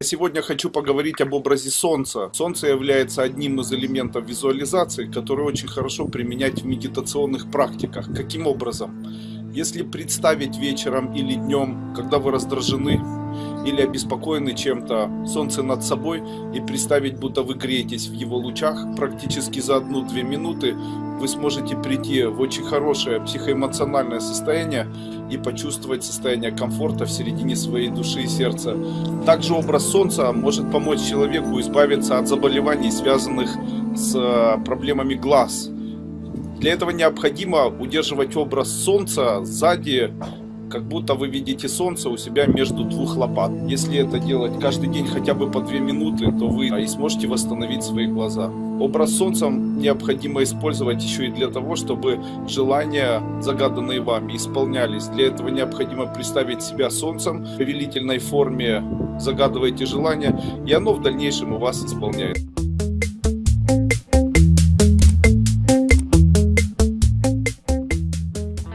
Сегодня хочу поговорить об образе Солнца. Солнце является одним из элементов визуализации, который очень хорошо применять в медитационных практиках. Каким образом? Если представить вечером или днем, когда вы раздражены или обеспокоены чем-то, солнце над собой и представить, будто вы греетесь в его лучах, практически за одну-две минуты вы сможете прийти в очень хорошее психоэмоциональное состояние и почувствовать состояние комфорта в середине своей души и сердца. Также образ солнца может помочь человеку избавиться от заболеваний, связанных с э, проблемами глаз. Для этого необходимо удерживать образ солнца сзади как будто вы видите солнце у себя между двух лопат. Если это делать каждый день хотя бы по две минуты, то вы и сможете восстановить свои глаза. Образ солнца необходимо использовать еще и для того, чтобы желания, загаданные вами, исполнялись. Для этого необходимо представить себя солнцем в повелительной форме, загадываете желание, и оно в дальнейшем у вас исполняется.